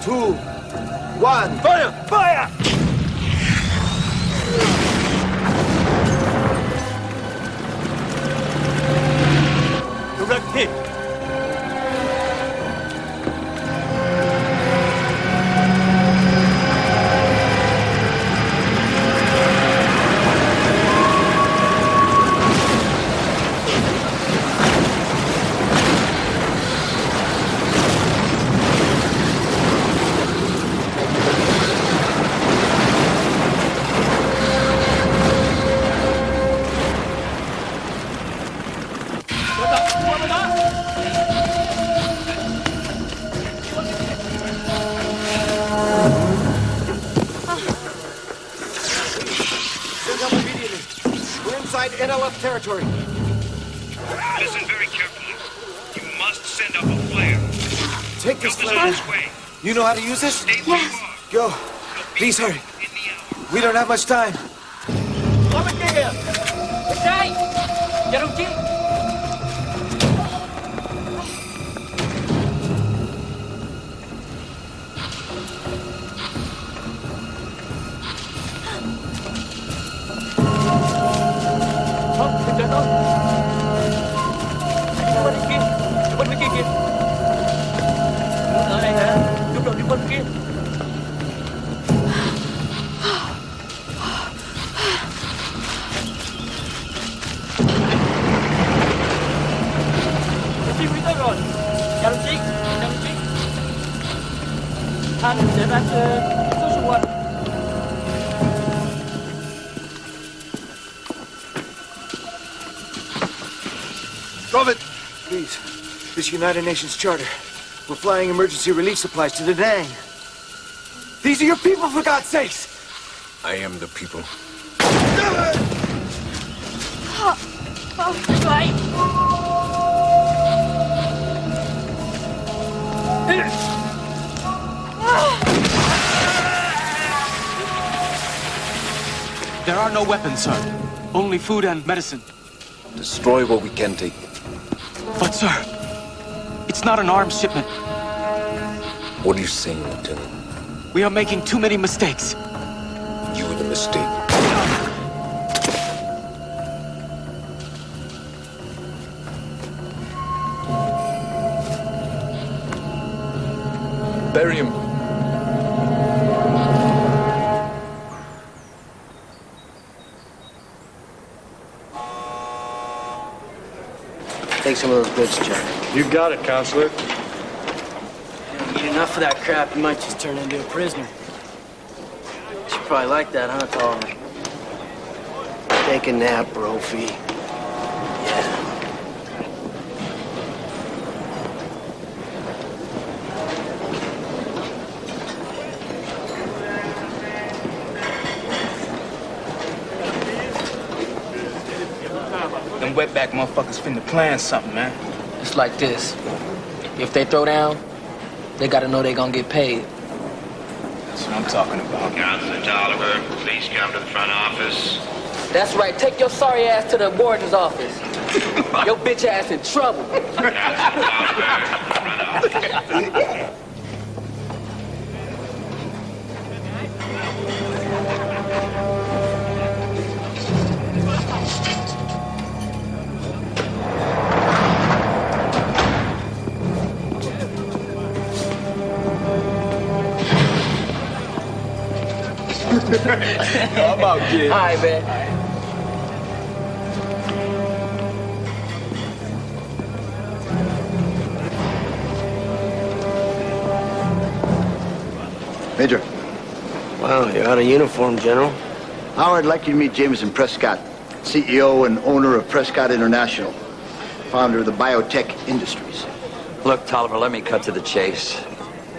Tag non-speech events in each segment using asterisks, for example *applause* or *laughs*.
two, one. Fire! Fire! Direct hit. NLF territory. Listen very carefully. You must send up a flare. Take this flare. on its way. You know how to use this? Stay are. Go. Please hurry. In the hour. We don't have much time. United Nations charter. We're flying emergency relief supplies to the Dang. These are your people, for God's sakes! I am the people. There are no weapons, sir. Only food and medicine. Destroy what we can take. But, sir, it's not an arms shipment. What are you saying, Lieutenant? We are making too many mistakes. You were the mistake. Bury him. Take some of those goods, Jack. You got it, counselor. You Eat enough of that crap, you might just turn into a prisoner. You probably like that, huh, Tolliver? Take a nap, Brophy. Yeah. Them wetback motherfuckers finna plan something, man. It's like this. If they throw down, they gotta know they gonna get paid. That's what I'm talking about. Counselor Tolliver, please come to the front office. That's right. Take your sorry ass to the warden's office. *laughs* your bitch ass in trouble. Counselor Tolliver, front office. *laughs* I'm out, kid. All right, man. Major. Wow, you're out of uniform, General. Howard, I'd like you to meet Jameson Prescott, CEO and owner of Prescott International, founder of the biotech industries. Look, Tolliver, let me cut to the chase.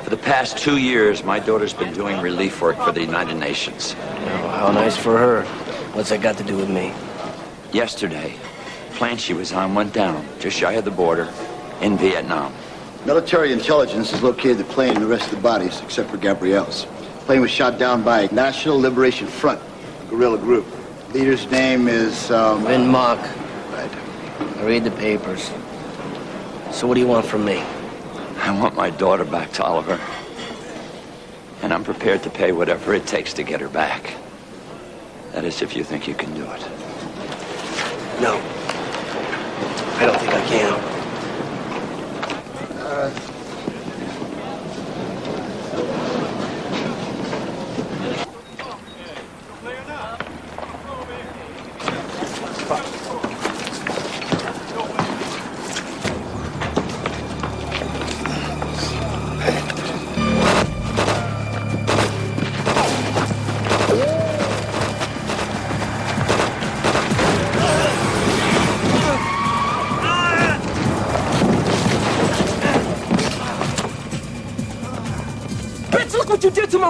For the past two years, my daughter's been doing relief work for the United Nations. How nice for her. What's that got to do with me? Yesterday, plane she was on went down just shy of the border in Vietnam. Military intelligence has located the plane and the rest of the bodies, except for Gabrielle's. The plane was shot down by National Liberation Front, a guerrilla group. The Leader's name is, um... Vin Mock. Right. I read the papers. So what do you want from me? I want my daughter back, Tolliver. And I'm prepared to pay whatever it takes to get her back. That is, if you think you can do it. No. I don't think I can.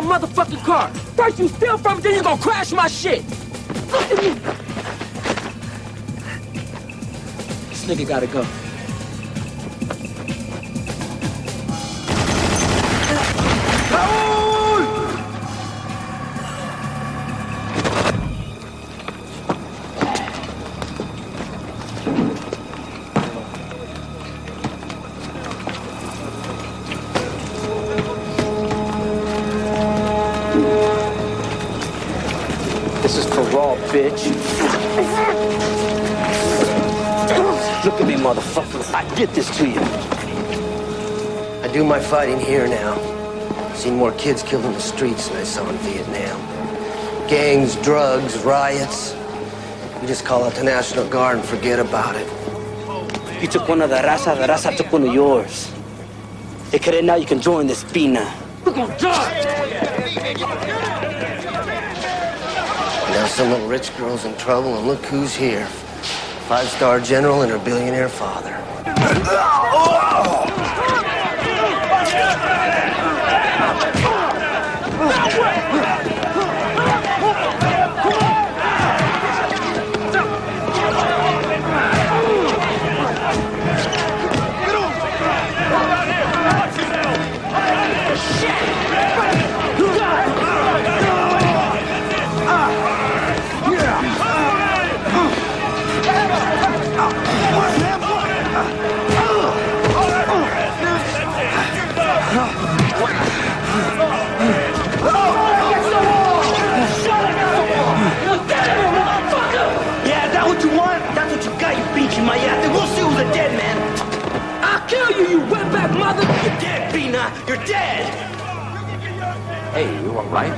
My motherfucking car. First you steal from me, then you gonna crash my shit. Look at me. This nigga gotta go. Look motherfucker. I get this to you. I do my fighting here now. Seen more kids killed in the streets than I saw in Vietnam. Gangs, drugs, riots. You just call out the National Guard and forget about it. You took one of the raza, the raza took one of yours. Hey, Kere, now you can join this pina. We're gonna die. Now some little rich girl's in trouble, and look who's here. Five-star general and her billionaire father. You, you wetback mother. You're dead, Pina. You're dead. Hey, you all right?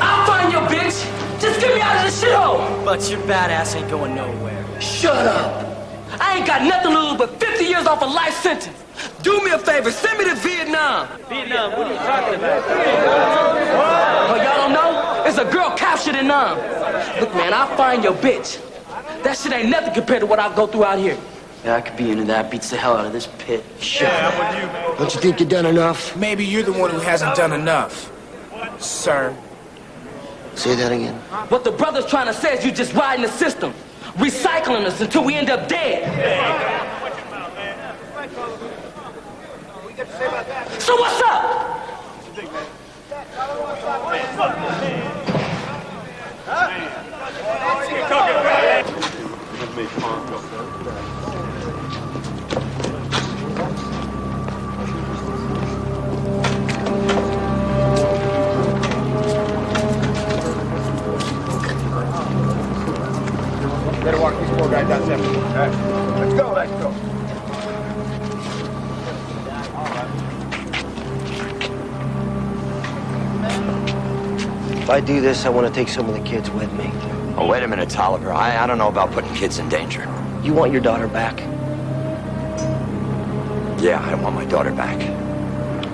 I'll find your bitch. Just get me out of this shithole. But your badass ain't going nowhere. Shut up. I ain't got nothing to lose but 50 years off a life sentence. Do me a favor, send me to Vietnam. Vietnam, what are you talking about? Oh, y'all don't know? It's a girl captured in Nam. Look, man, I'll find your bitch. That shit ain't nothing compared to what I go through out here. Yeah, I could be into that. Beats the hell out of this pit. Shut up. Don't you think you've done enough? Maybe you're the one who hasn't done enough, sir. Say that again. What the brother's trying to say is you just riding the system, recycling us until we end up dead. So what's up? Better walk these four guys out separately. All right. Let's go, let's go. If I do this, I want to take some of the kids with me. Oh, wait a minute, Tolliver. I, I don't know about putting kids in danger. You want your daughter back? Yeah, I want my daughter back.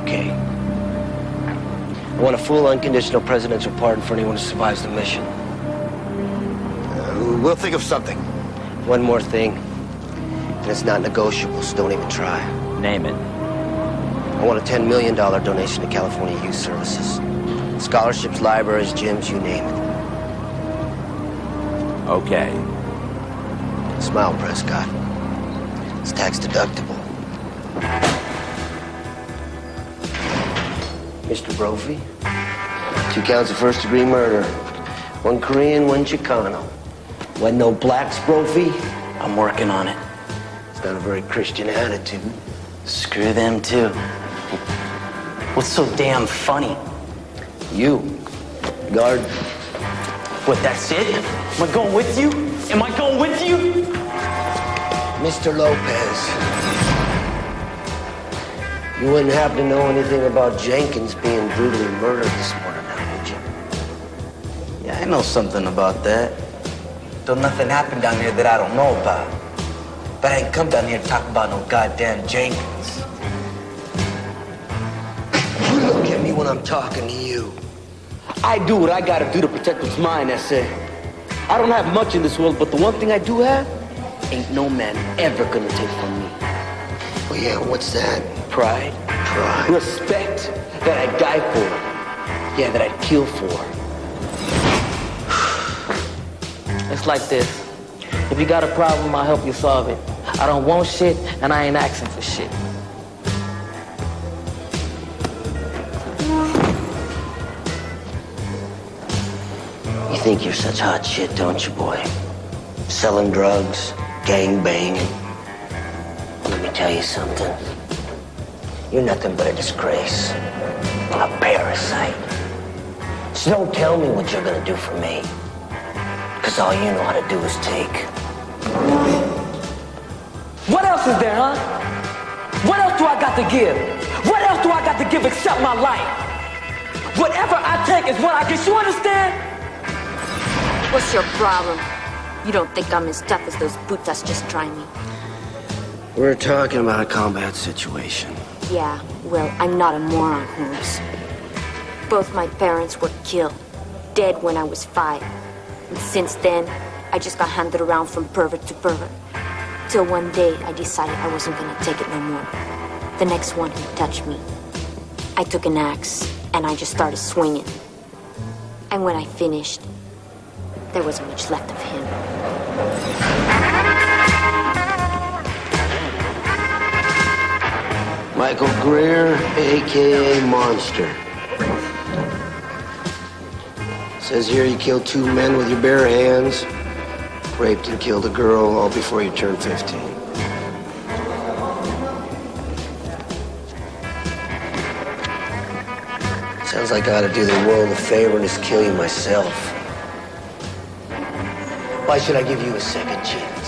Okay. I want a full unconditional presidential pardon for anyone who survives the mission. We'll think of something. One more thing, and it's not negotiable, so don't even try. Name it. I want a $10 million donation to California Youth Services. Scholarships, libraries, gyms, you name it. Okay. Smile, Prescott. It's tax deductible. Mr. Brophy, two counts of first degree murder. One Korean, one Chicano. Wasn't no blacks, Brophy? I'm working on it. It's not a very Christian attitude. Screw them too. What's so damn funny? You. Guard. What, that's it? Am I going with you? Am I going with you? Mr. Lopez. You wouldn't happen to know anything about Jenkins being brutally murdered this morning, now, would you? Yeah, I know something about that. Though nothing happened down here that I don't know about. But I ain't come down here to talk about no goddamn Jenkins. You look at me when I'm talking to you. I do what I gotta do to protect what's mine, that's it. I don't have much in this world, but the one thing I do have, ain't no man ever gonna take from me. Well, yeah, what's that? Pride. Pride. Respect that I'd die for. Yeah, that I'd kill for. It's like this. If you got a problem, I'll help you solve it. I don't want shit, and I ain't asking for shit. You think you're such hot shit, don't you, boy? Selling drugs, gang banging. Let me tell you something. You're nothing but a disgrace. A parasite. So don't tell me what you're gonna do for me. Because all you know how to do is take. What else is there, huh? What else do I got to give? What else do I got to give except my life? Whatever I take is what I get. You understand? What's your problem? You don't think I'm as tough as those putas just trying me? We're talking about a combat situation. Yeah, well, I'm not a moron, Holmes. Both my parents were killed, dead when I was five. And since then, I just got handed around from pervert to pervert. Till one day, I decided I wasn't gonna take it no more. The next one who touched me, I took an axe and I just started swinging. And when I finished, there wasn't much left of him. Michael Greer, a.k.a. Monster. Says here you killed two men with your bare hands, raped and killed a girl all before you turned 15. Sounds like I ought to do the world a favor and just kill you myself. Why should I give you a second chance?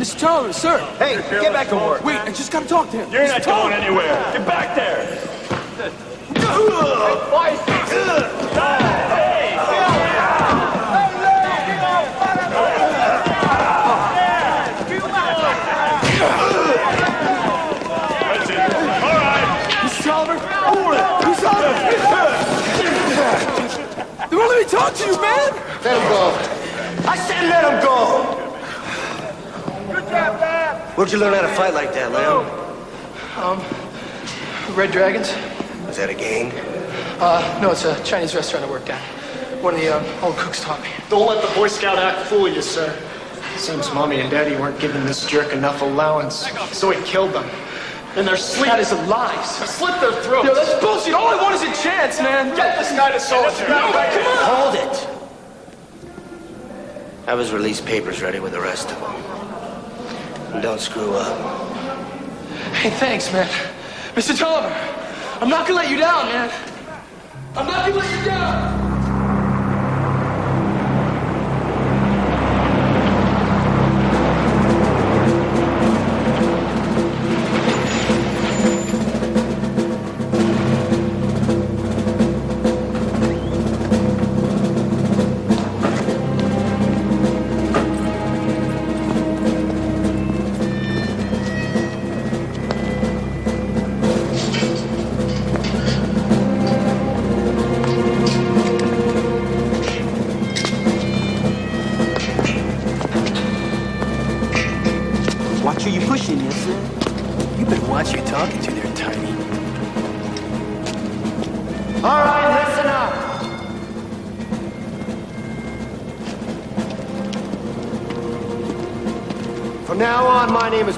Mr. Tolliver, sir! Hey, get back to work. Wait, I just gotta talk to him. You're Mr. not going anywhere. Get back there. Mr. Tolliver! Mr. Tolliver! They won't let me talk to you, man! Let him go. I said let him go! Where'd you learn how to fight like that, Lamb? Um, Red Dragons? Was that a gang? Uh, no, it's a Chinese restaurant I work at. One of the uh, old cooks taught me. Don't let the Boy Scout act fool you, sir. Seems Mommy and Daddy weren't giving this jerk enough allowance, so he killed them. In their sleep. That is a lie, sir. slit their throats. Yo, that's bullshit. All I want is a chance, man. Get this guy to soldier. No, come on. Hold it! Have his release papers ready with the rest of them. And don't screw up. Hey, thanks, man. Mr. Tolliver, I'm not gonna let you down, man. I'm not gonna let you down.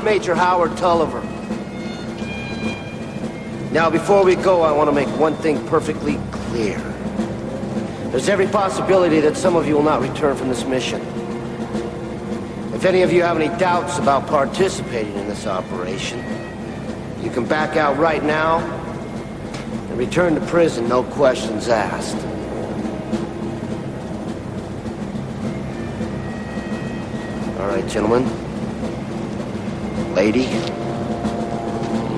Major Howard Tolliver. Now, before we go, I want to make one thing perfectly clear. There's every possibility that some of you will not return from this mission. If any of you have any doubts about participating in this operation, you can back out right now and return to prison, no questions asked. All right, gentlemen. Lady,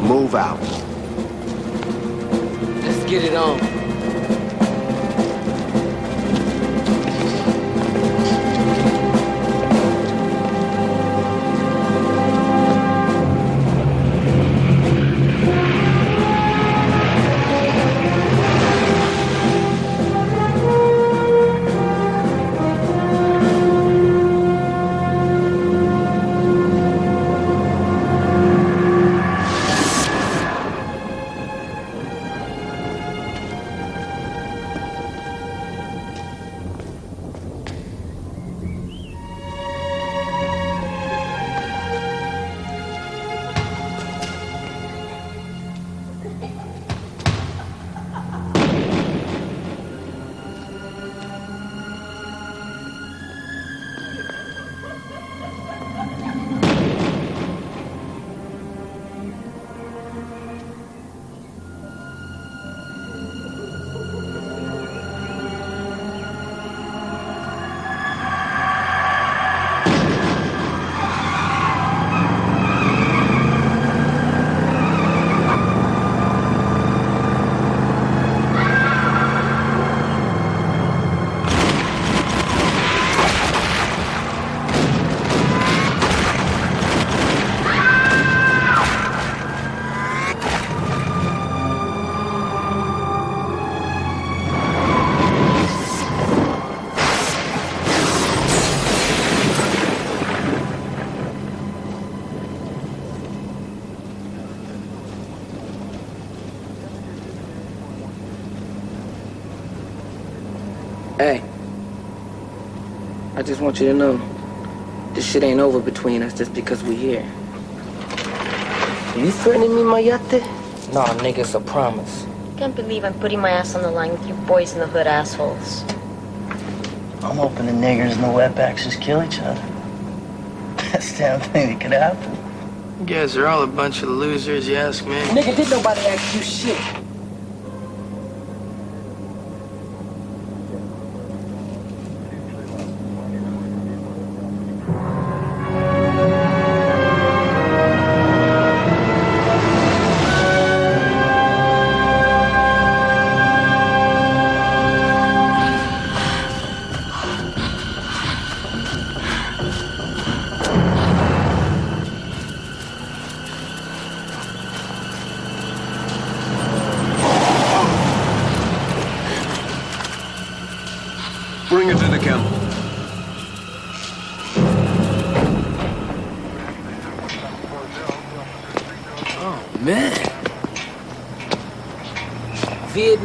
move out. Let's get it on. Want you to know, this shit ain't over between us just because we here. You threatening me, Mayate? Nah, nigga, it's a promise. Can't believe I'm putting my ass on the line with you boys in the hood assholes. I'm hoping the niggers and the wetbacks just kill each other. *laughs* Best damn thing that could happen. You guys are all a bunch of losers, you ask me. Nigga, did nobody ask you shit?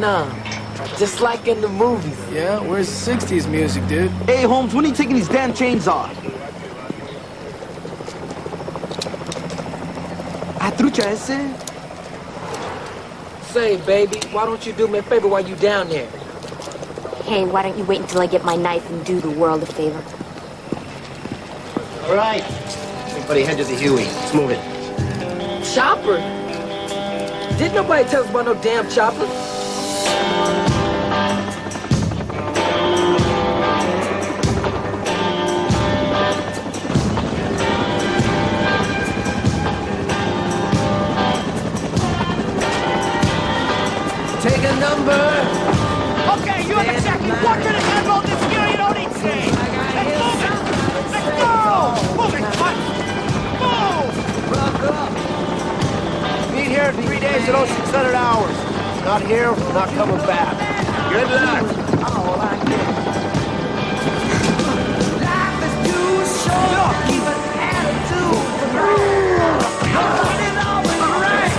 Vietnam. Just like in the movies. Yeah, where's the 60s music, dude? Hey, Holmes, when are you taking these damn chains off? Ah, trucha ese? Say, baby, why don't you do me a favor while you down there? Hey, why don't you wait until I get my knife and do the world a favor? All right. Everybody head to the Huey. Let's move it. Chopper? Didn't nobody tell us about no damn chopper? 600 hours. Not here, not coming back. Good luck. Life is too short. Keep an attitude. Nobody's always right.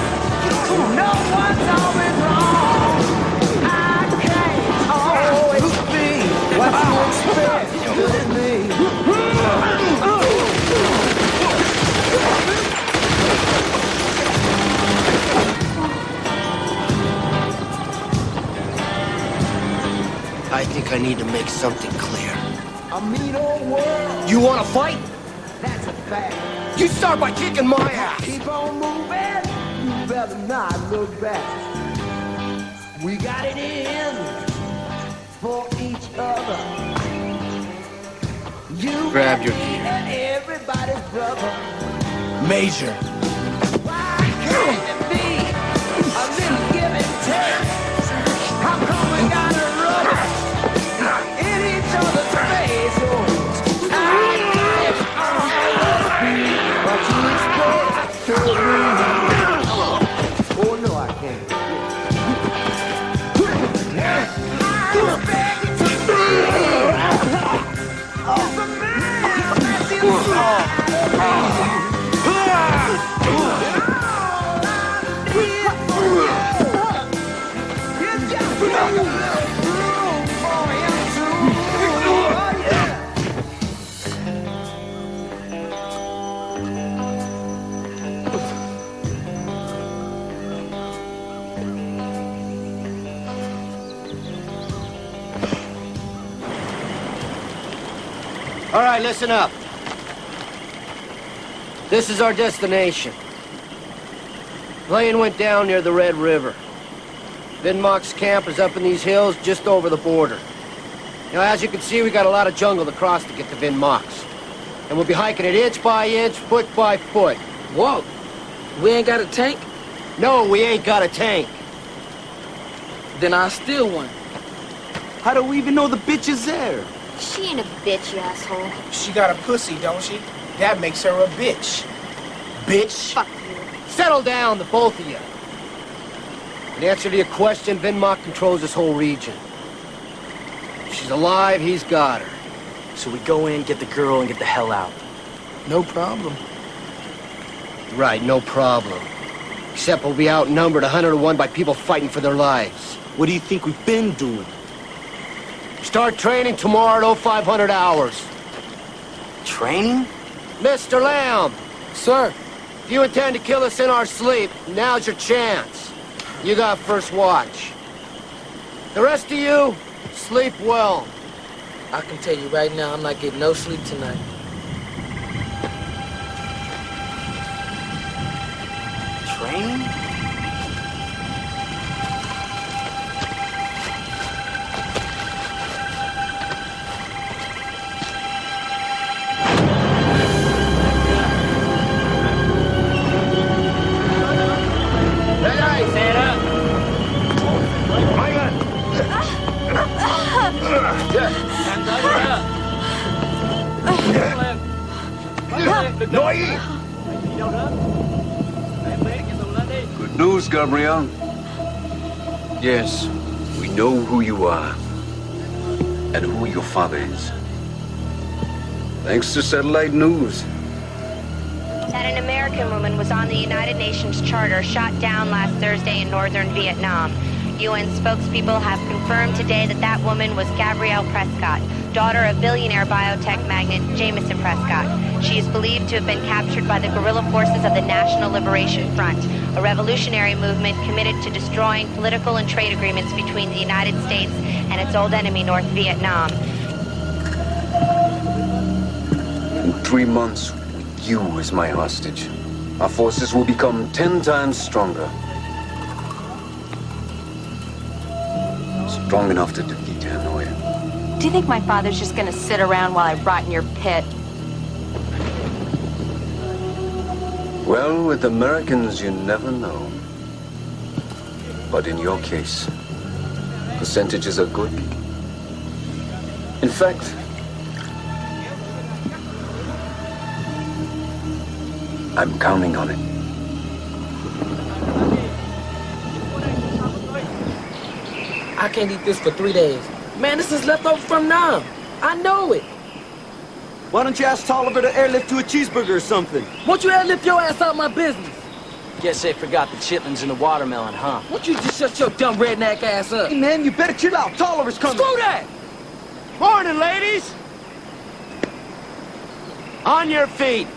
No one's always wrong. I can't oh, always be what you expect. Think I need to make something clear. A mean old world. You want to fight? That's a fact. You start by kicking my ass. Keep on moving. You better not look back. We got it in for each other. You Grab your gear. And everybody's brother. Major. All right, listen up. This is our destination. Plane went down near the Red River. Vinmock's camp is up in these hills just over the border. Now, as you can see, we got a lot of jungle to cross to get to Vinmock's. And we'll be hiking it inch by inch, foot by foot. Whoa. We ain't got a tank? No, we ain't got a tank. Then I'll steal one. How do we even know the bitch is there? She ain't a bitch, you asshole. She got a pussy, don't she? That makes her a bitch. Bitch. Fuck you. Settle down, the both of you. In answer to your question, Vinmock controls this whole region. If she's alive, he's got her. So we go in, get the girl, and get the hell out. No problem. Right, no problem. Except we'll be outnumbered 100 to 1 by people fighting for their lives. What do you think we've been doing? Start training tomorrow at 0500 hours. Training? Mr. Lamb, Sir, if you intend to kill us in our sleep, now's your chance. You got first watch. The rest of you, sleep well. I can tell you right now, I'm not getting no sleep tonight. Training? Good news, Gabrielle. Yes, we know who you are and who your father is. Thanks to satellite news. That an American woman was on the United Nations Charter shot down last Thursday in northern Vietnam. UN spokespeople have confirmed today that that woman was Gabrielle Prescott, daughter of billionaire biotech magnate Jameson Prescott. She is believed to have been captured by the guerrilla forces of the National Liberation Front, a revolutionary movement committed to destroying political and trade agreements between the United States and its old enemy, North Vietnam. In three months, with you as my hostage, our forces will become ten times stronger. Strong enough to defeat Hanoi. Do you think my father's just gonna sit around while I rot in your pit? Well, with Americans, you never know. But in your case, percentages are good. In fact, I'm counting on it. I can't eat this for three days. Man, this is leftover from Nam. I know it. Why don't you ask Tolliver to airlift you a cheeseburger or something? Won't you airlift your ass out of my business? Guess they forgot the chitlins in the watermelon, huh? Won't you just shut your dumb redneck ass up? Hey, man, you better chill out. Tolliver's coming. Screw that! Morning, ladies! On your feet!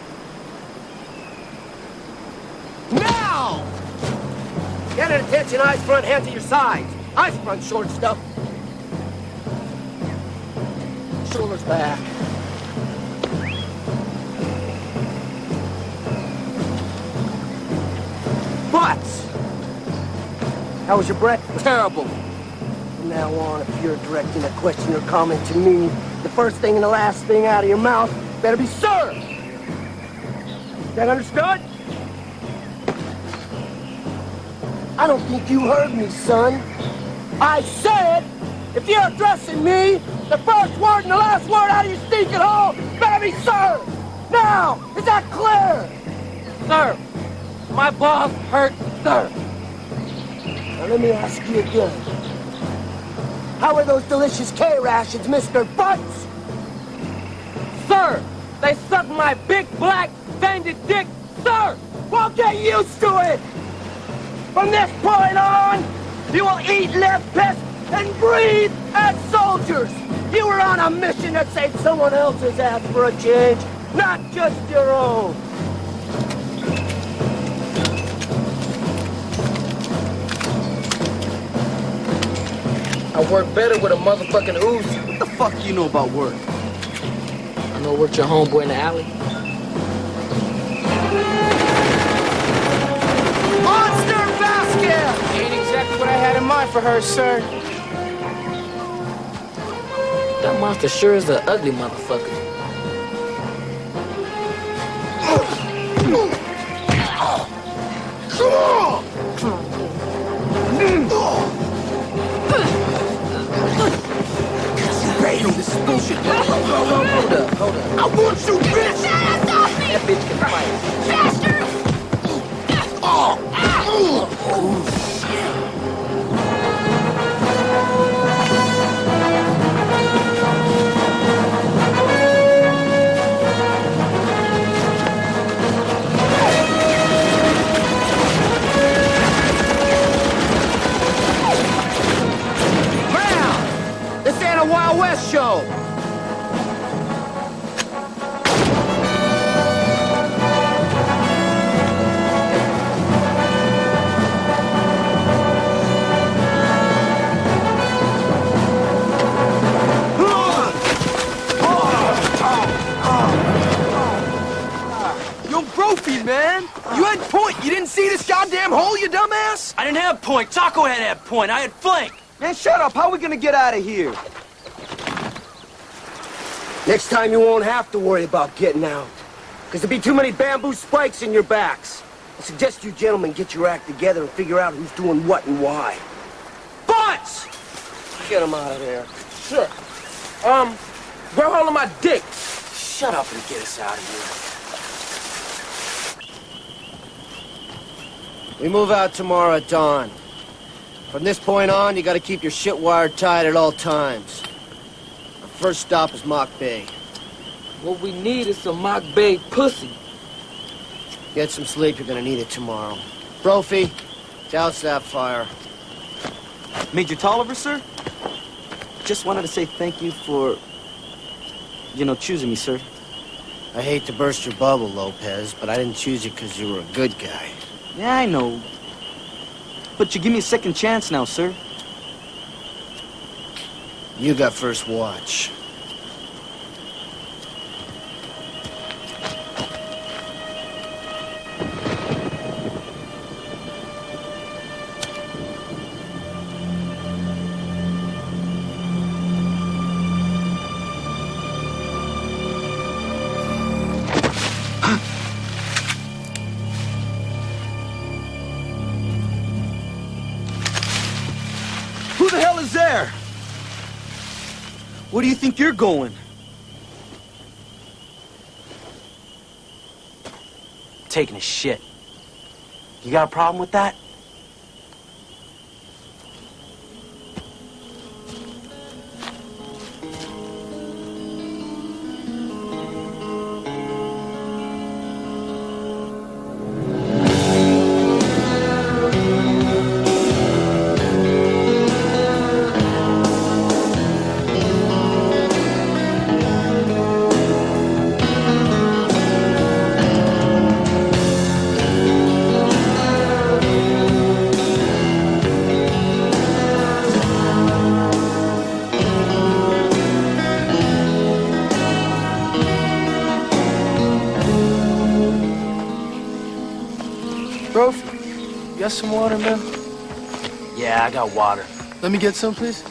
Now! Get at attention, eyes front, hands at your sides. Eyes front, short stuff. shoulders back. Butts! How was your breakfast? Terrible. From now on, if you're directing a question or comment to me, the first thing and the last thing out of your mouth better be sir. That understood? I don't think you heard me, son. I said, if you're addressing me, the first word and the last word out of your stinking hole better be sir. Now, is that clear? Sir, my balls hurt, sir. Now let me ask you again. How are those delicious K-rations, Mr. Butts? Sir, they suck my big black banded dick, sir! Well, get used to it! From this point on, you will eat, live, piss, and breathe as soldiers! You were on a mission that saved someone else's ass for a change, not just your own! I work better with a motherfucking ooze. What the fuck you know about work? I know worked your homeboy in the alley. Monster basket! Ain't exactly what I had in mind for her, sir. That monster sure is an ugly motherfucker. Bam, bullshit. Hold up, hold up. I want you, bitch! Stop me. That bitch can fight. Man! This ain't a Wild West show! Man! You had point! You didn't see this goddamn hole, you dumbass? I didn't have point. Taco had that point. I had flank. Man, shut up! How are we gonna get out of here? Next time you won't have to worry about getting out. Because there'll be too many bamboo spikes in your backs. I suggest you gentlemen get your act together and figure out who's doing what and why. Butts! Get him out of there. Sure. Um, grab hold of my dick. Shut up and get us out of here. We move out tomorrow at dawn. From this point on, you gotta keep your shit wired tight at all times. Our first stop is Mock Bay. What we need is some Mock Bay pussy. Get some sleep, you're gonna need it tomorrow. Brophy, douse that fire. Major Tolliver, sir? Just wanted to say thank you for, you know, choosing me, sir. I hate to burst your bubble, Lopez, but I didn't choose you because you were a good guy. Yeah, I know. But you give me a second chance now, sir. You got first watch. Going? Taking a shit. You got a problem with that? Got some water, man? Yeah, I got water. Let me get some, please.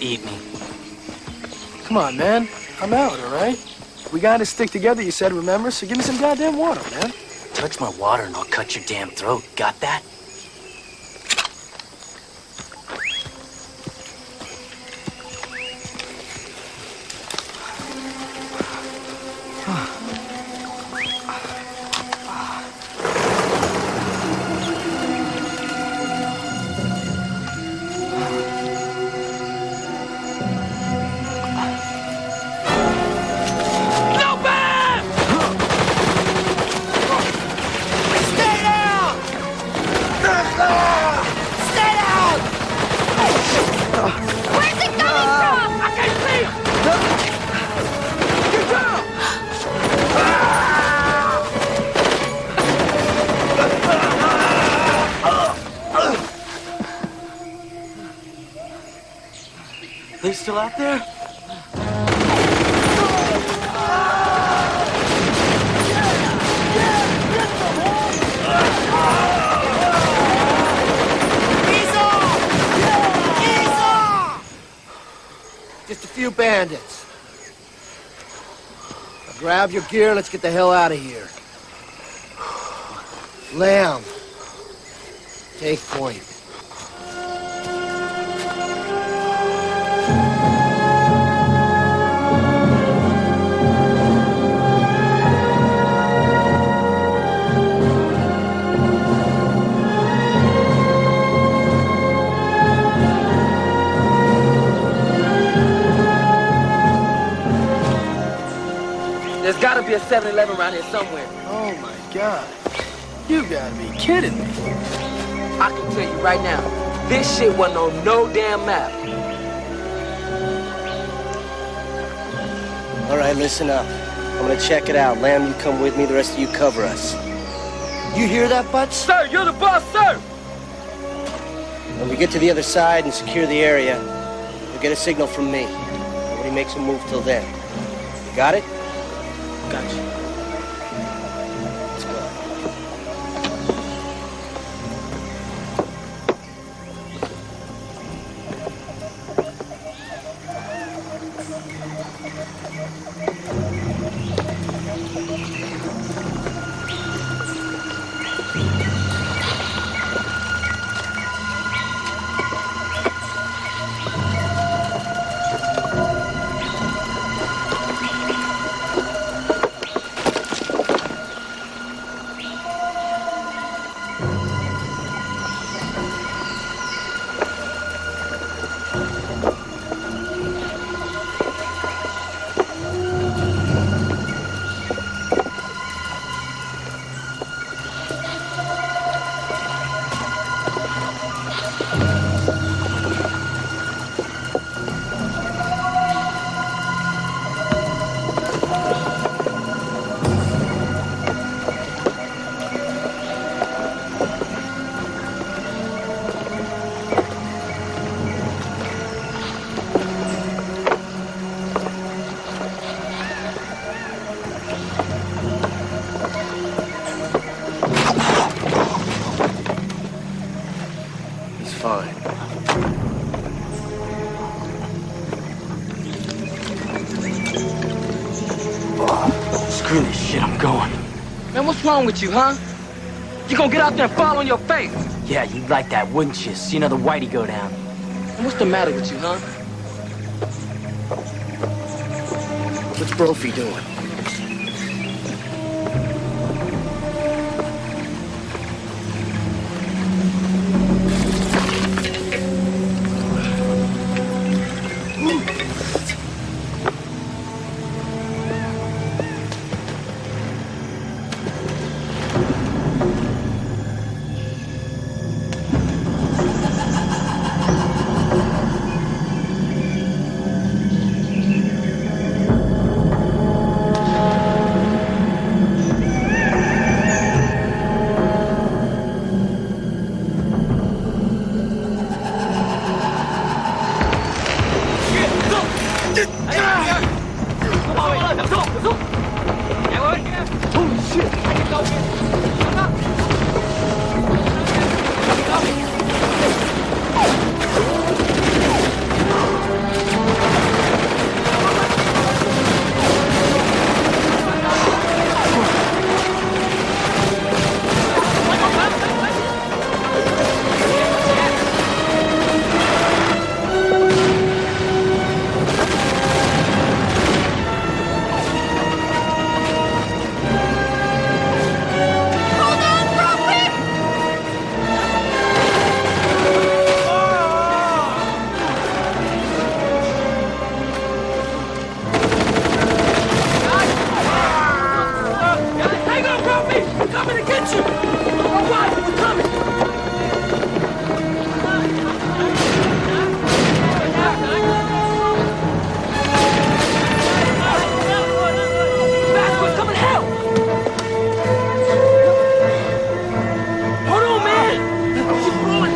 Eat me. Come on, man. I'm out, all right? We gotta stick together, you said, remember? So give me some goddamn water, man. Touch my water and I'll cut your damn throat. Got that? Gear, let's get the hell out of here. Lamb. 7-Eleven around here somewhere. Oh my god. You gotta be kidding me. I can tell you right now, this shit wasn't on no damn map. All right, listen up. I'm gonna check it out. Lamb, you come with me. The rest of you cover us. You hear that, Butch? Sir, you're the boss, sir! When we get to the other side and secure the area, you'll get a signal from me. Nobody makes a move till then. You got it? Wrong with you, huh? You gonna get out there and fall on your face? Yeah, you'd like that, wouldn't you? See another whitey go down. And what's the matter with you, huh? What's Brophy doing? down, help me! We're coming to get you! All right, we're coming! Back, we're coming help! Hold on, man! Keep going!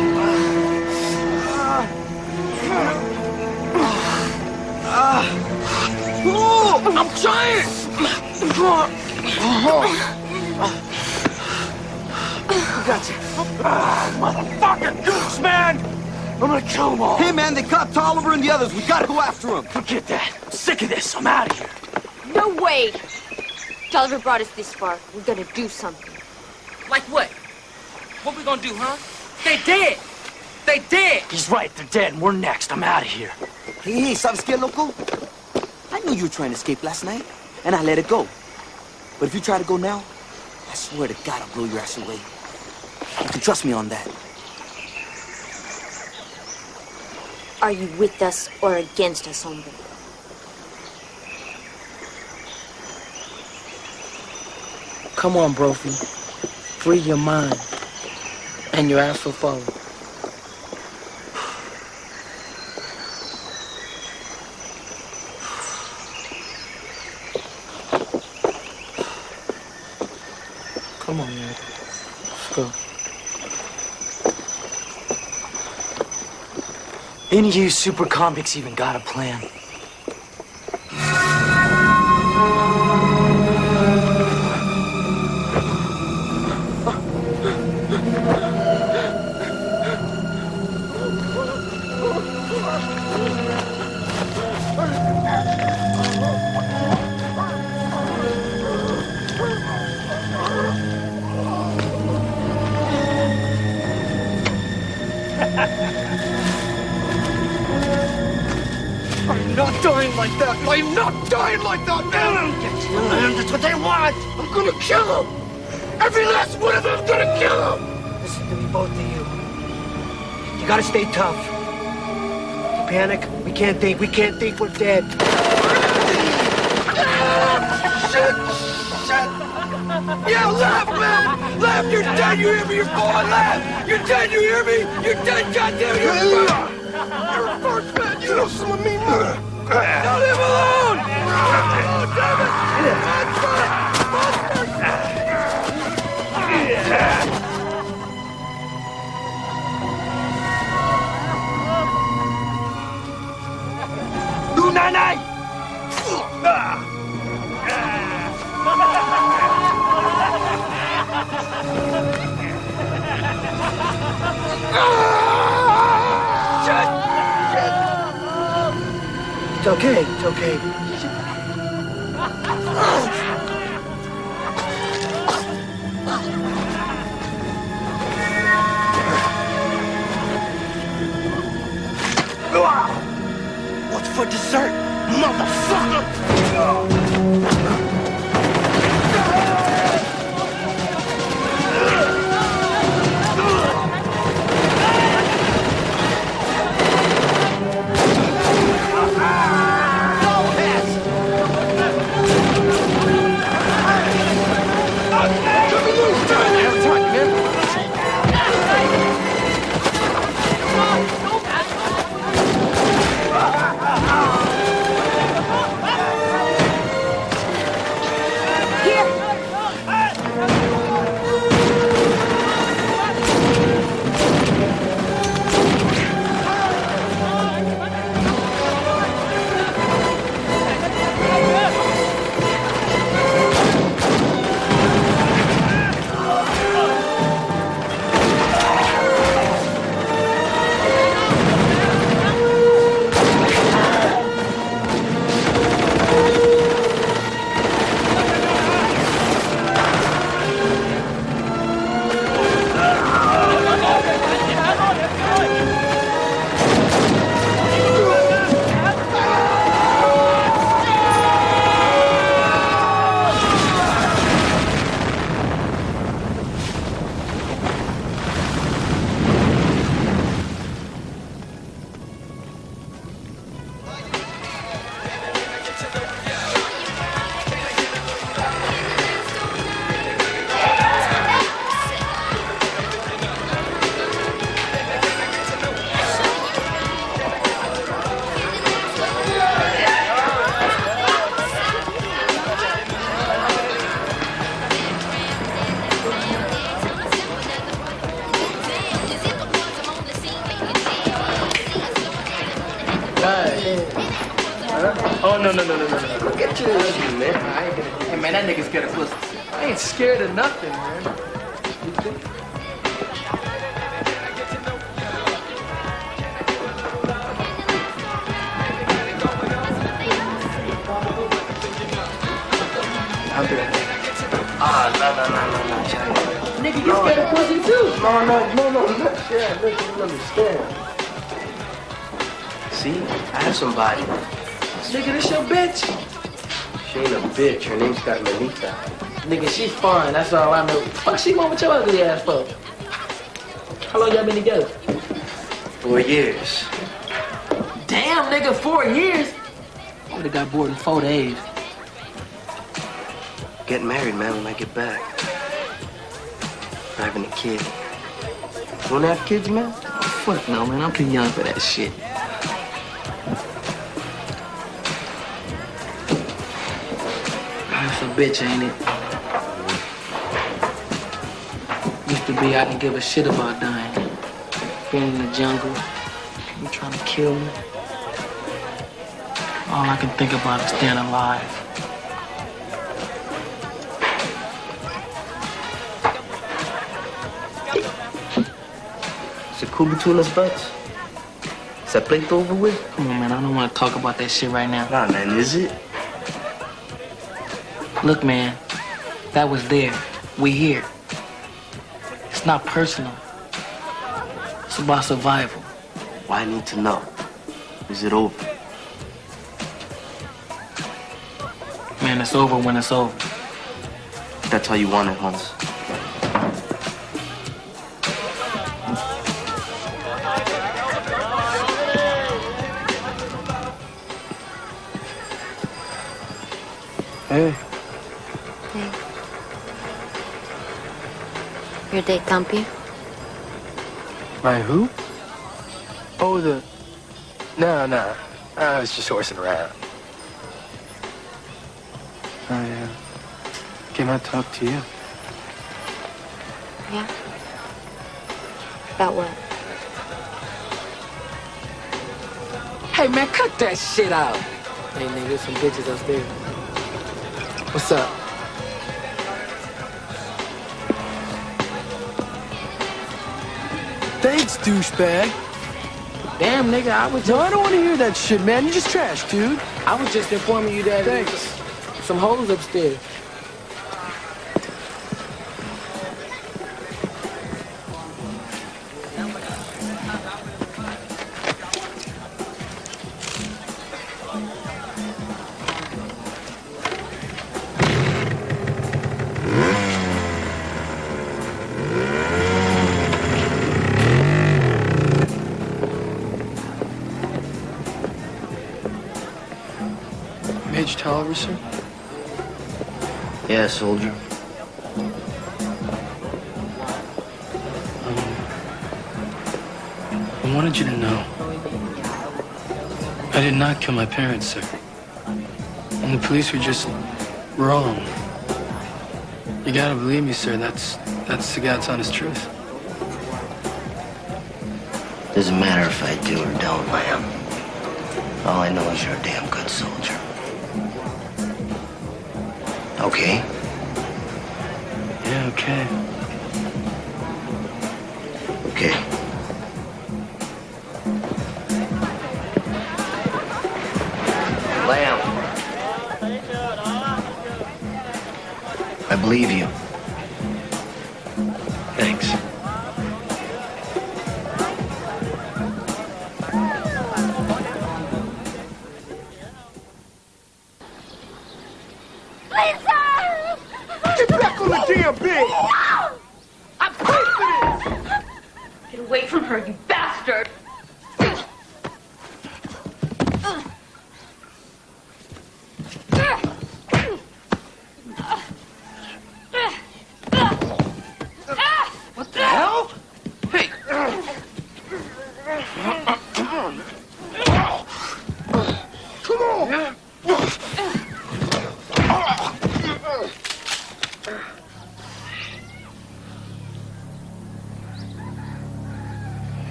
Oh, I'm trying! Oh got you. Ah, motherfucking goose, man! I'm gonna kill them all. Hey, man, they caught Tolliver and the others. We gotta go after them. Forget that. I'm sick of this. I'm out of here. No way! Tolliver brought us this far. We gotta do something. Like what? What we gonna do, huh? They dead! They dead! He's right. They're dead, and we're next. I'm out of here. Hey, hey, ¿sabes qué, loco? I knew you were trying to escape last night, and I let it go. But if you try to go now, I swear to God I'll blow your ass away. You can trust me on that. Are you with us or against us, hombre? Come on, Brophy. Free your mind. And your ass will follow. Come on, man. Let's go. Any of you super convicts even got a plan? I'm not dying like that, man. Get to your. That's what they want. I'm gonna kill them. Every last one of them. I'm gonna kill them. Listen to me, both of you. You gotta stay tough. You panic, we can't think. We can't think we're dead. Shit! Shit! Yeah, laugh, man! Laugh! You're dead! You hear me? You're falling! Laugh! You're dead! You hear me? You're dead! Goddamn! You're You're a first man! You know some of me, mother! Now leave alone! Nine It's okay, it's okay. What's for dessert, motherfucker? No, no, no, no, no, no. Look at you, you, man. I ain't gonna... Hey, man, that nigga's scared of pussy. I ain't scared of nothing, man. I'll be right. Ah, no, no, no, no, no, Nigga, you scared of pussy too. No, no, no, no, look, yeah, look, you understand. See, I have somebody. Nigga, this your bitch. She ain't a bitch. Her name's got Carmelita. Nigga, she's fine. That's all I know. Fuck, she want with your ugly ass for? How long y'all been together? Four years. Damn, nigga, four years. I would've got bored in four days. Getting married, man, when I get back. Having a kid. You wanna have kids, man? Fuck no, man. I'm too young for that shit. Bitch, ain't it? Used to be I didn't give a shit about dying. Being in the jungle, you trying to kill me. All I can think about is staying alive. Is it cool between us, butts? Is that plate over with? Come on, man. I don't want to talk about that shit right now. Nah, man, is it? Look, man. That was there. We here. It's not personal. It's about survival. Why I need to know? Is it over? Man, it's over when it's over. That's how you want it, Hans. Hey. Your date you? My who? Oh, the... No, no. I was just horsing around. I uh, came out to talk to you. Yeah. About what? Hey, man, cut that shit out. Hey, nigga, some bitches upstairs. What's up? Thanks, douchebag. Damn, nigga, I was. No, I don't want to hear that shit, man. You're just trash, dude. I was just informing you that Thanks. some hoes upstairs. Kill my parents, sir. And the police were just wrong. You gotta believe me, sir. That's that's the God's honest truth. Doesn't matter if I do or don't, Lamb. All I know is you're a damn good soldier. Okay? Yeah, okay. Okay. Believe you.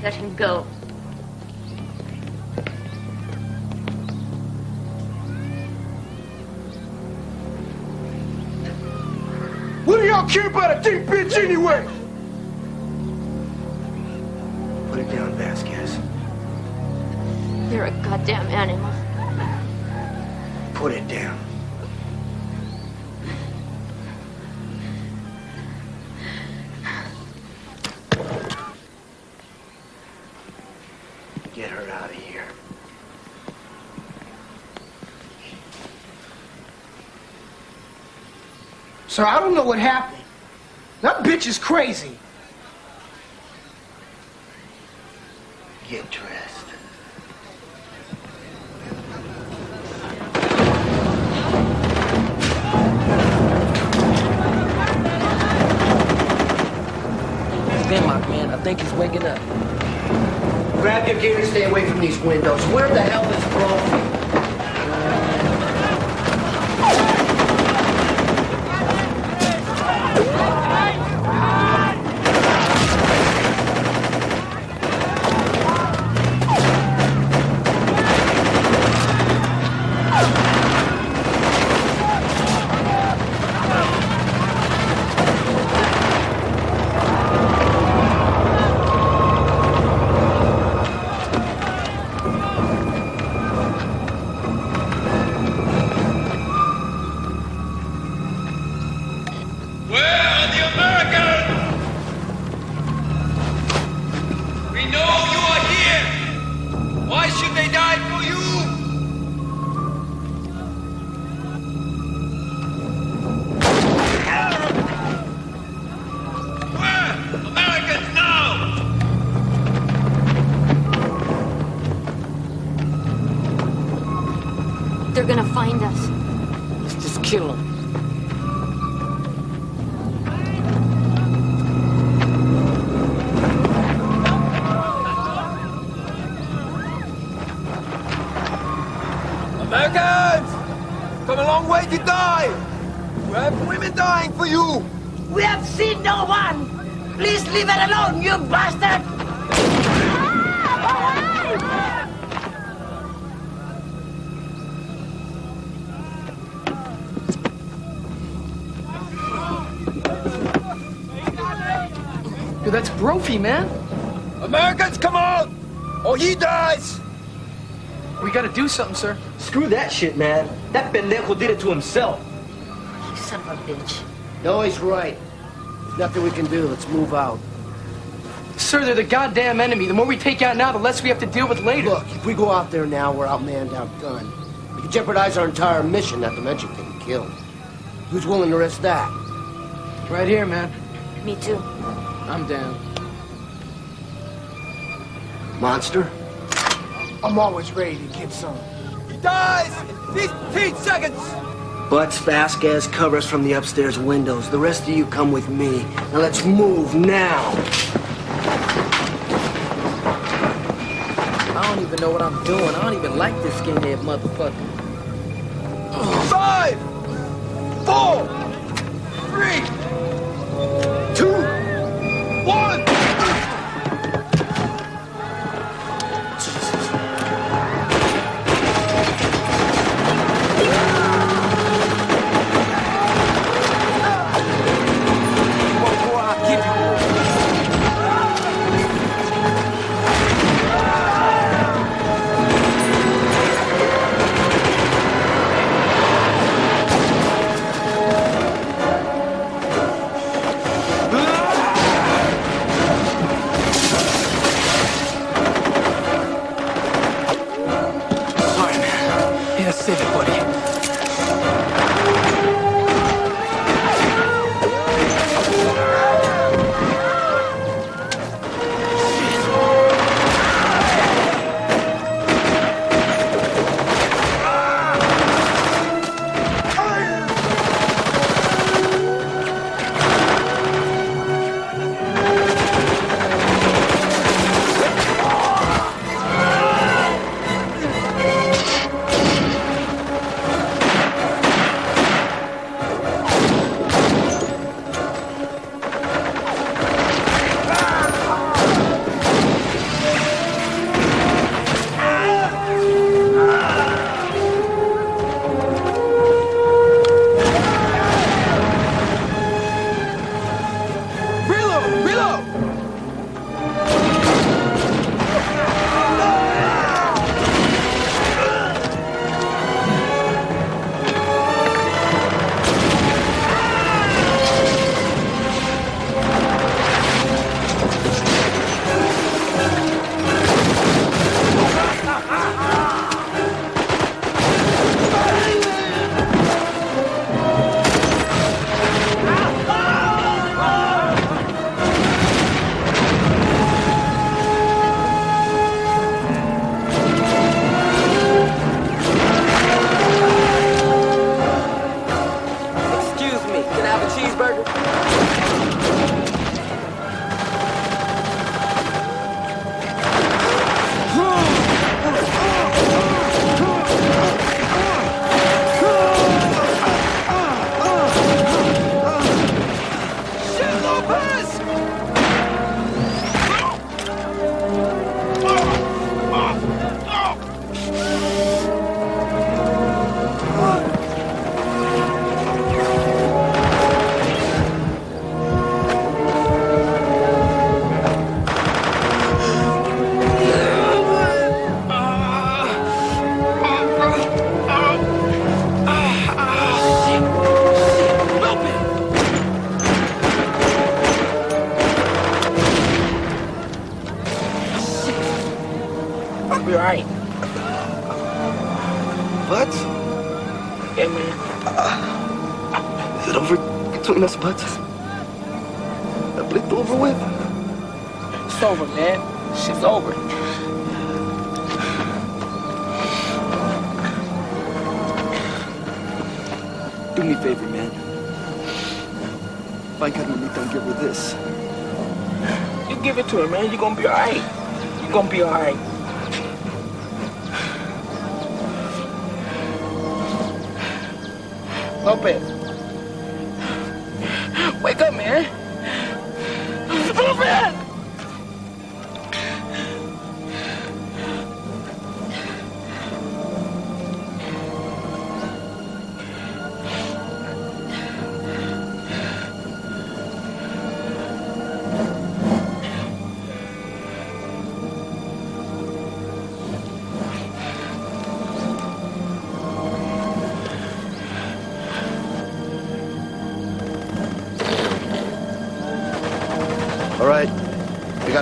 Let him go. What do y'all care about a deep bitch anyway? Put it down, Vasquez. You're a goddamn animal. Put it down. Sir, I don't know what happened. That bitch is crazy. Get dressed. Denmark, man. I think he's waking up. Grab your gear and stay away from these windows. Where the hell is Brophy? That's Brophy, man. Americans, come on! Or he dies! We gotta do something, sir. Screw that shit, man. That pendejo did it to himself. You son of a bitch. No, he's right. There's nothing we can do. Let's move out. Sir, they're the goddamn enemy. The more we take out now, the less we have to deal with later. Look, if we go out there now, we're outmanned, outgunned. We could jeopardize our entire mission, not to mention getting killed. Who's willing to risk that? Right here, man. Me too. I'm down. Monster? I'm always ready to get some. He dies in 15 seconds! Butts Vasquez covers from the upstairs windows. The rest of you come with me. Now let's move now. I don't even know what I'm doing. I don't even like this skinhead motherfucker. Five!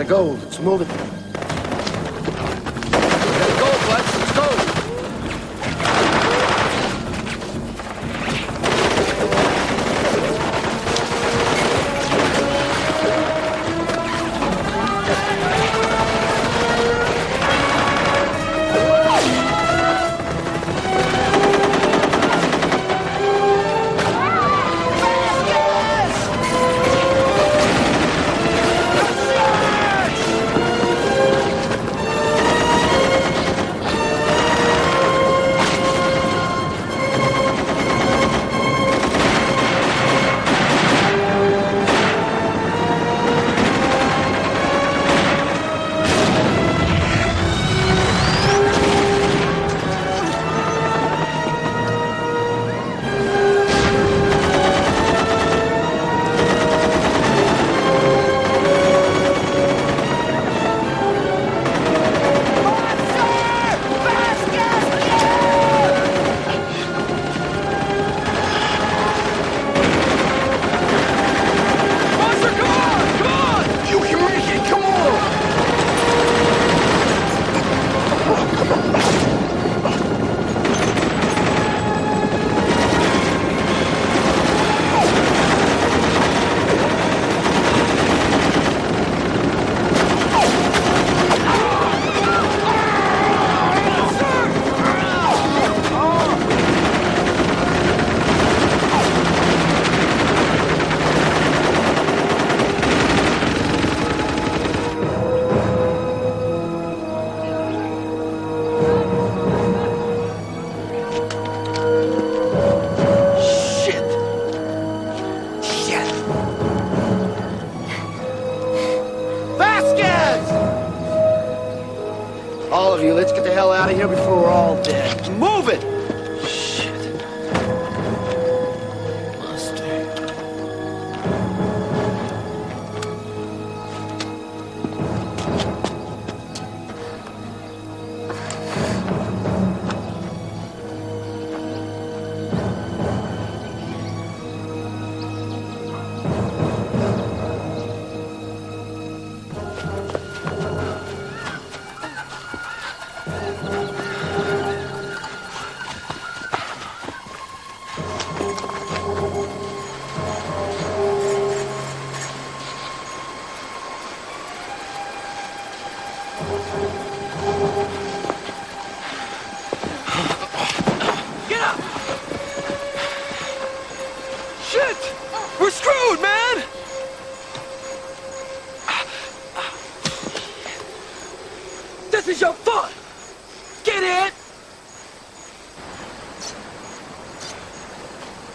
gold. It's it.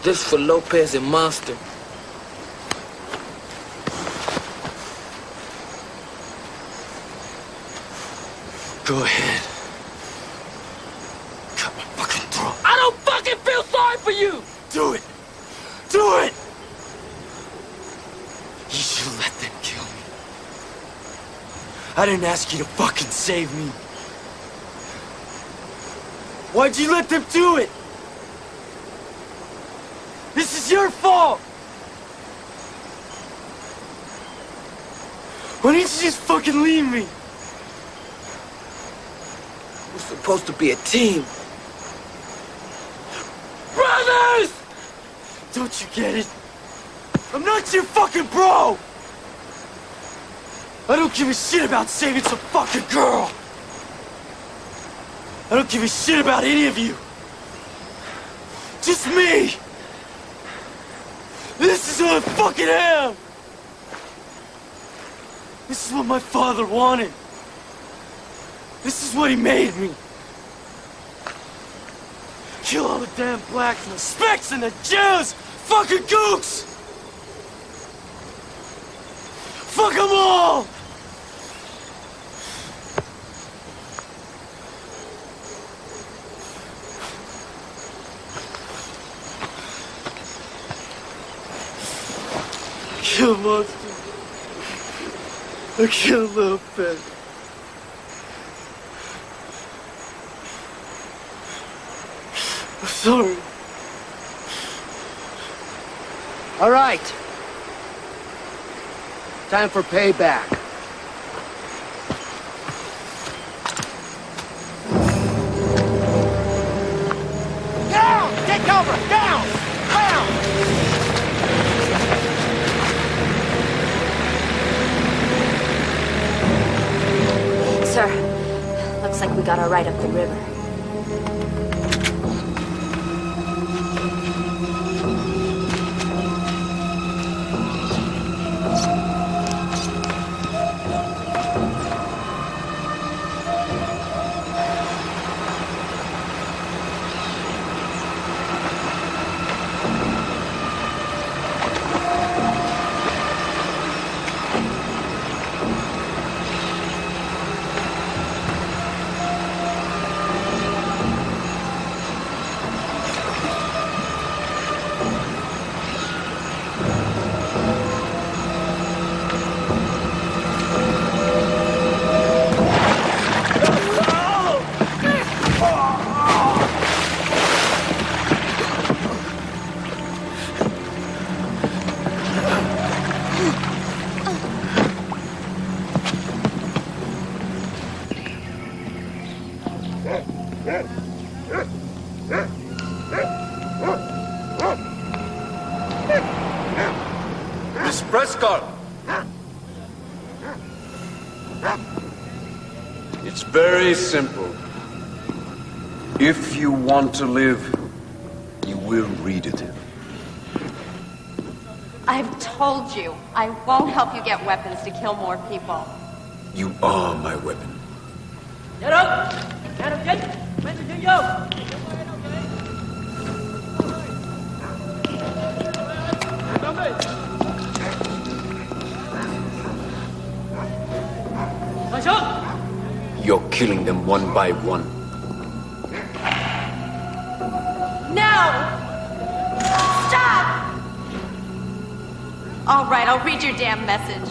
This for Lopez and Monster. Go ahead. Cut my fucking throat. I don't fucking feel sorry for you! Do it! Do it! You should let them kill me. I didn't ask you to fucking save me. Why'd you let them do it? be a team. Brothers! Don't you get it? I'm not your fucking bro! I don't give a shit about saving some fucking girl! I don't give a shit about any of you! Just me! This is who I fucking am! This is what my father wanted! This is what he made me! Kill all the damn blacks and the Specks and the Jews! Fucking gooks! Fuck them all! Kill monster. I killed little pet. Sorry. All right. Time for payback. Down! Take cover! Down! Down! Sir, looks like we got our ride up the river. Want to live, you will read it. I've told you, I won't help you get weapons to kill more people. You are my weapon. Get up! Get up, get When did you go? You're killing them one by one. Message.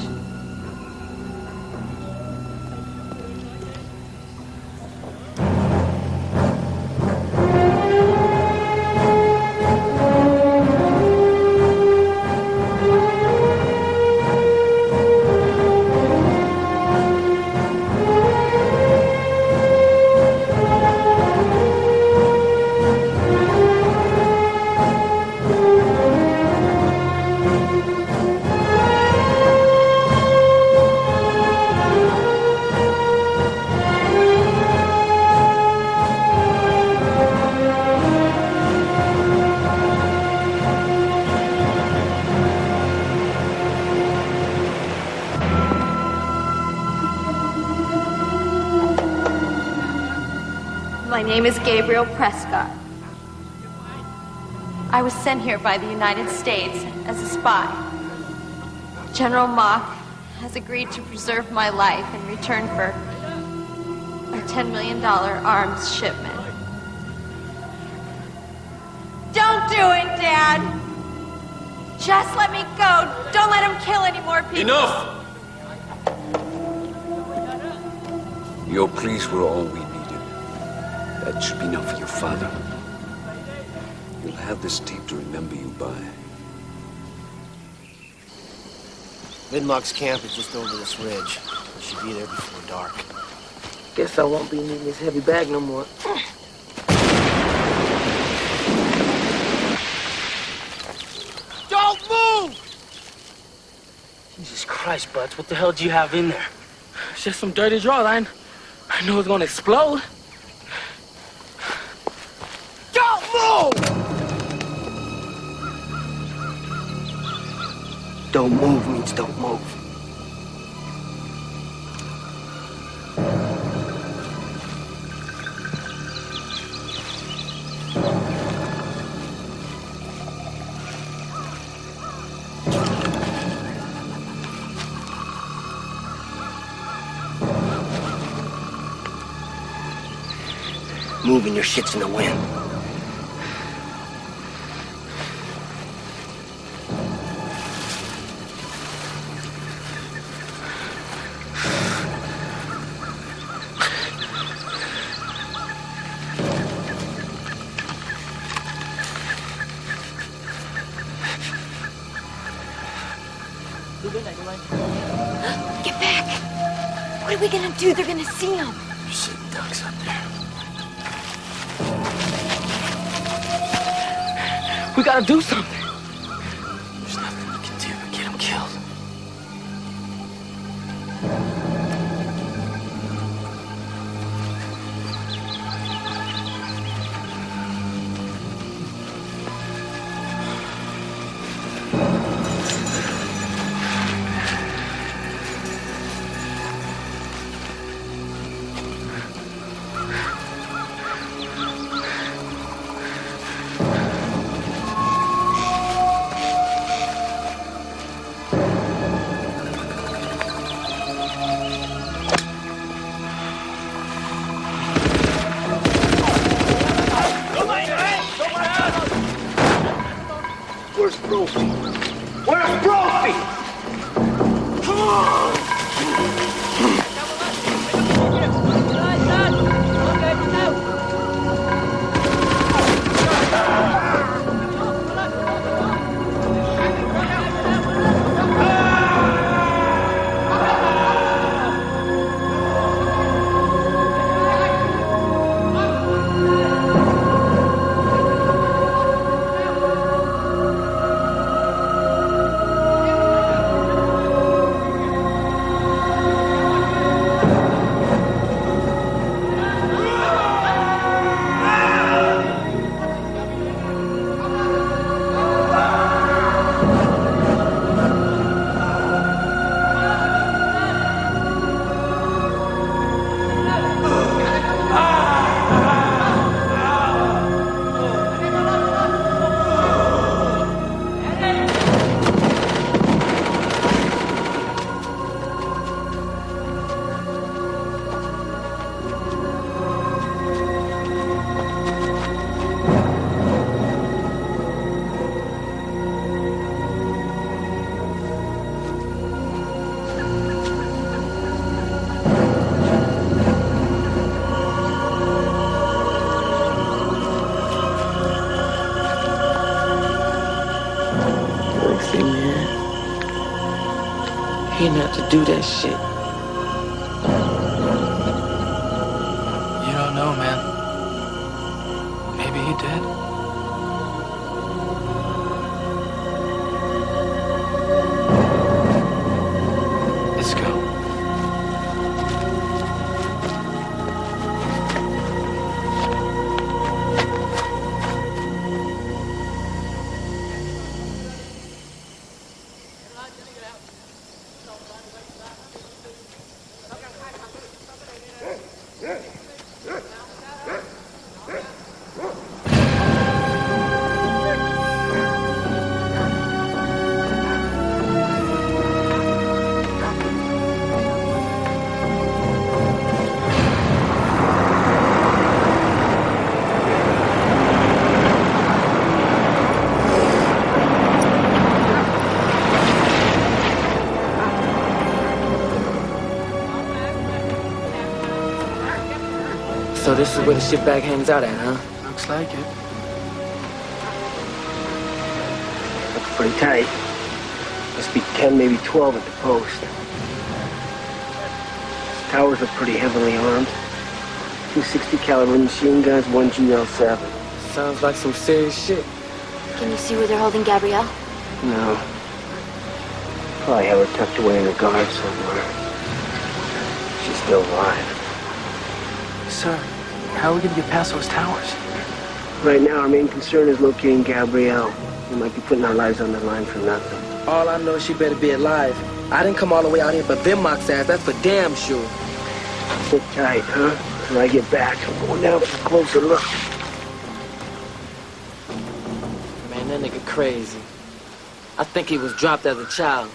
Gabrielle Prescott. I was sent here by the United States as a spy. General Mock has agreed to preserve my life in return for a $10 million arms shipment. Don't do it, Dad! Just let me go. Don't let him kill any more people. Enough! Your pleas were all we needed. That should be enough for your father. You'll have this tape to remember you by. Vidmark's camp is just over this ridge. We should be there before dark. Guess I won't be needing this heavy bag no more. Don't move! Jesus Christ, Butts, what the hell do you have in there? It's just some dirty drawers. I, I know it's gonna explode. Don't move means don't move. Moving your shit's in the wind. What are we gonna do? They're gonna see him. sitting ducks up there. We gotta do something. Do that shit. This is where the shitbag hangs out at, huh? Looks like it. Looks pretty tight. Must be 10, maybe 12 at the post. These towers are pretty heavily armed. Two 60 caliber machine guns, one GL7. Sounds like some serious shit. Can you see where they're holding Gabrielle? No. Probably have her tucked away in a guard somewhere. She's still alive. Sir, how are we gonna get past those towers? Right now, our main concern is locating Gabrielle. We might be putting our lives on the line for nothing. All I know is she better be alive. I didn't come all the way out here for Vinmock's ass, that's for damn sure. Sit tight, huh? When I get back, I'm going down for a closer look. Man, that nigga crazy. I think he was dropped as a child.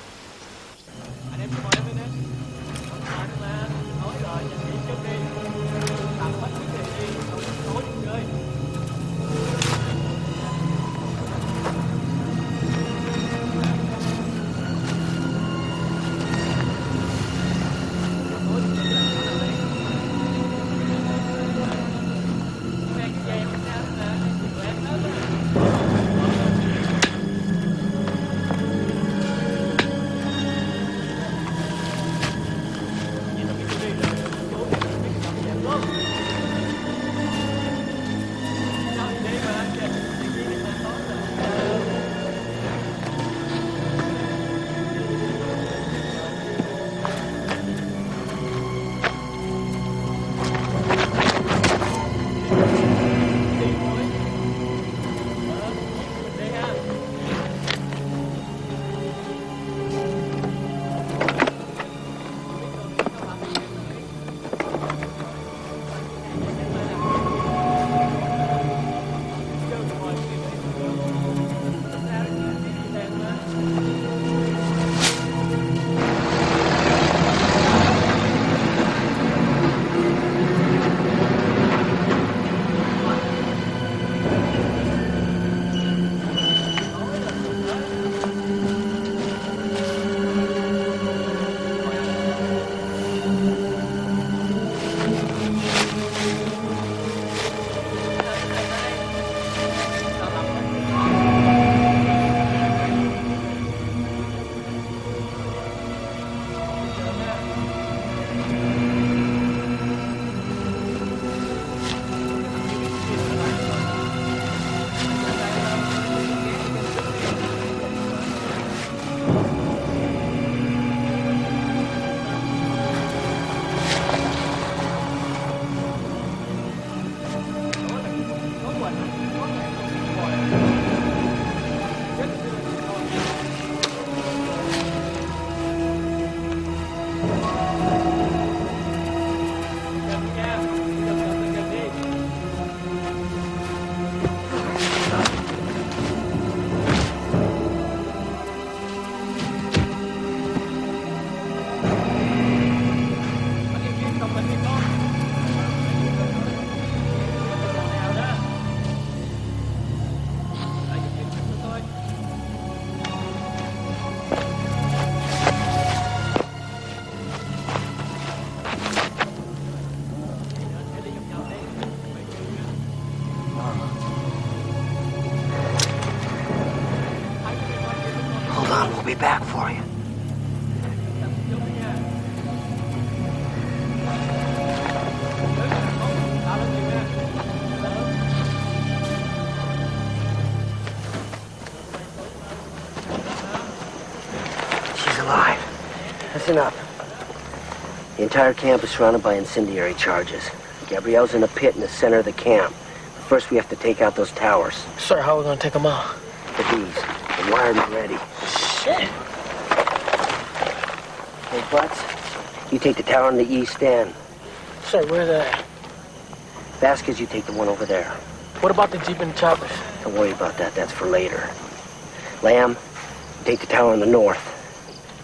Entire camp is surrounded by incendiary charges. Gabrielle's in a pit in the center of the camp. But first, we have to take out those towers. Sir, how are we gonna take them out? The bees. The wired and ready. Shit. Hey, Butts, you take the tower on the east end. Sir, where's that? Vasquez, you take the one over there. What about the Jeep and the choppers? Don't worry about that. That's for later. Lamb, take the tower on the north.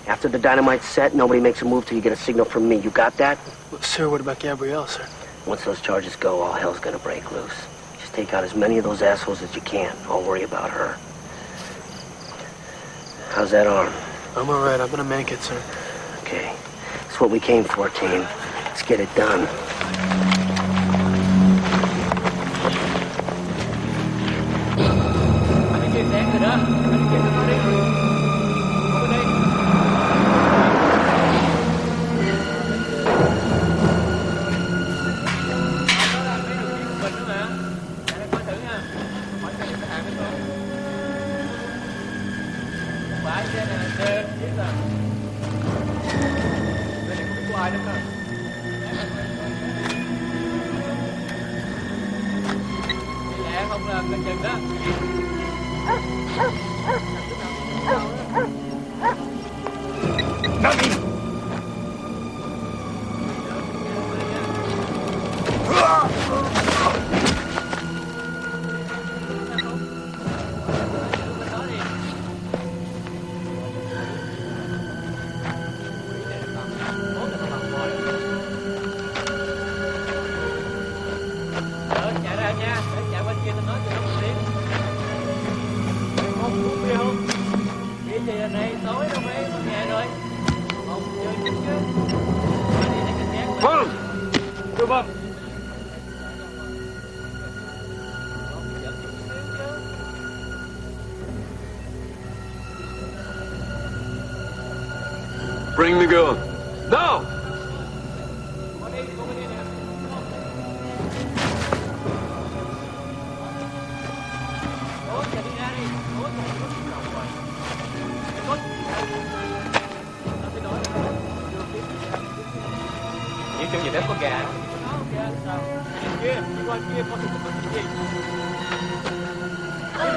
After the dynamite's set, nobody makes a move till you get a signal from me. You got that? Sir, what about Gabrielle, sir? Once those charges go, all hell's gonna break loose. Just take out as many of those assholes as you can. I'll worry about her. How's that arm? I'm all right. I'm gonna make it, sir. Okay. That's what we came for, team. Let's get it done.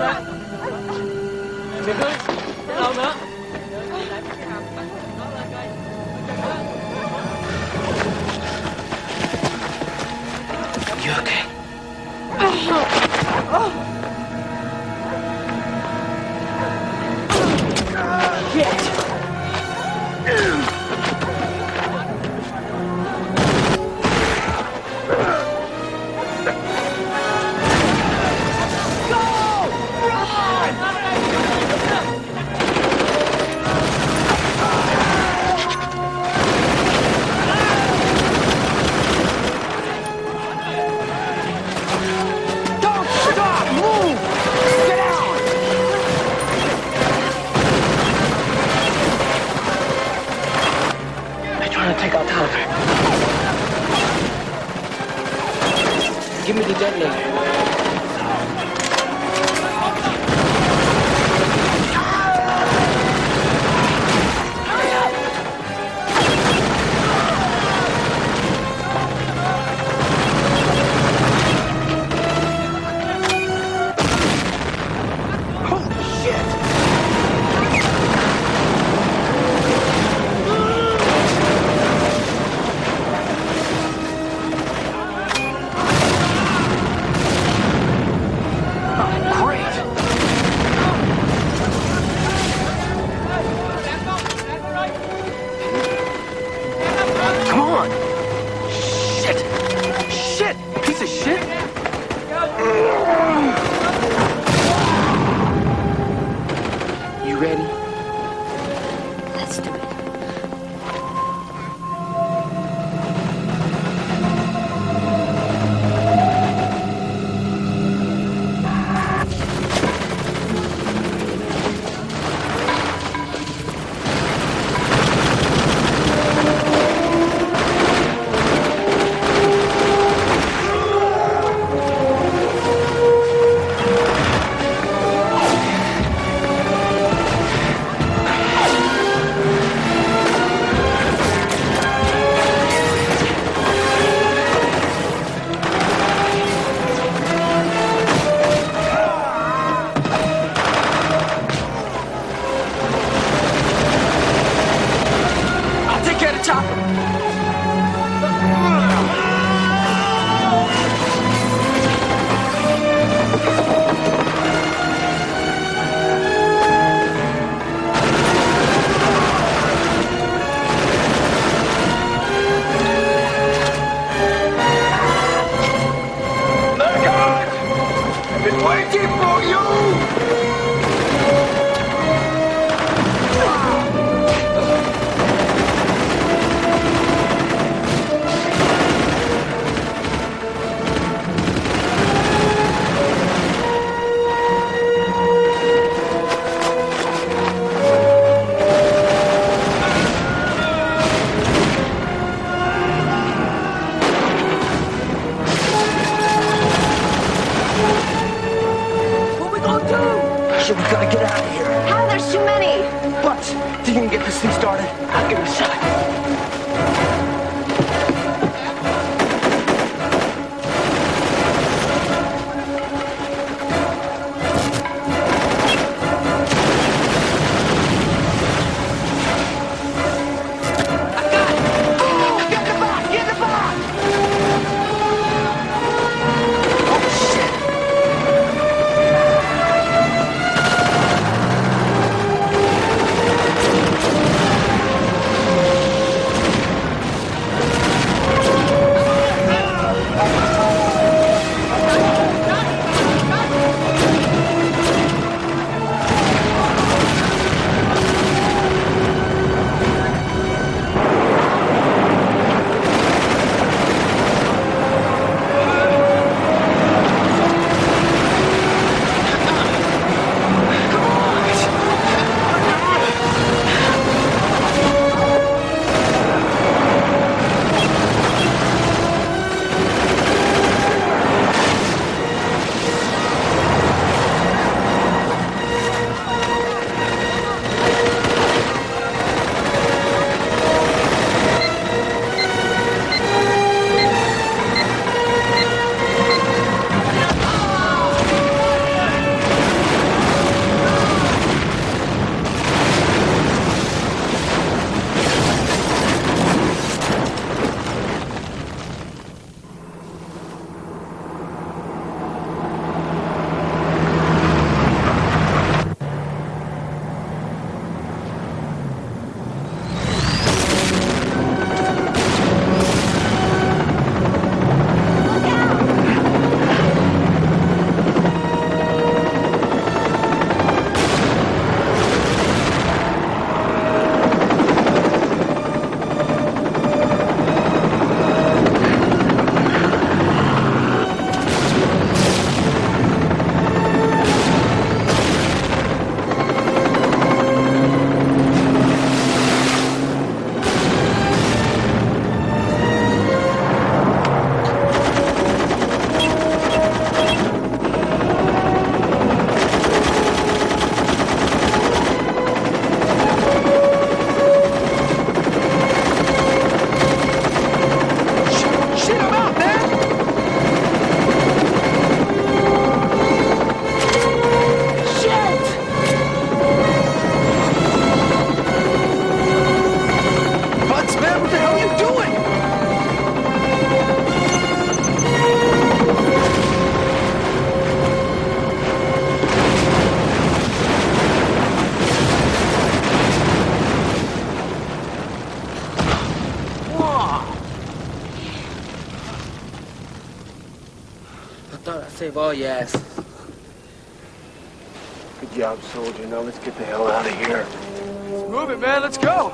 来来 thought I'd all your. Good job, soldier. Now let's get the hell out of here. Let's Move it, man. Let's go.